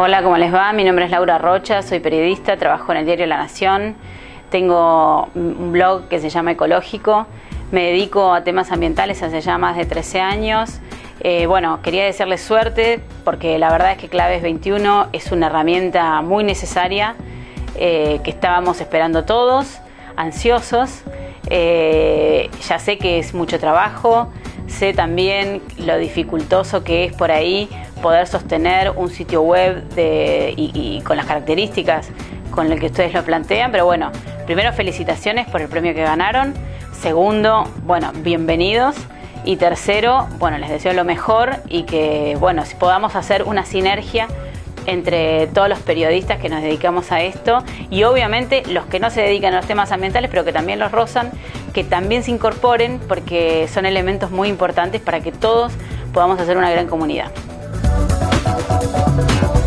Hola, ¿cómo les va? Mi nombre es Laura Rocha, soy periodista, trabajo en el diario La Nación, tengo un blog que se llama Ecológico, me dedico a temas ambientales hace ya más de 13 años. Eh, bueno, quería desearles suerte porque la verdad es que Claves 21 es una herramienta muy necesaria eh, que estábamos esperando todos, ansiosos. Eh, ya sé que es mucho trabajo, sé también lo dificultoso que es por ahí poder sostener un sitio web y, con las características con las que ustedes lo plantean, pero bueno, primero felicitaciones por el premio que ganaron, segundo, bueno, bienvenidos y tercero, bueno, les deseo lo mejor y que, bueno, si podamos hacer una sinergia entre todos los periodistas que nos dedicamos a esto y obviamente los que no se dedican a los temas ambientales pero que también los rozan, que también se incorporen porque son elementos muy importantes para que todos podamos hacer una gran comunidad. Thank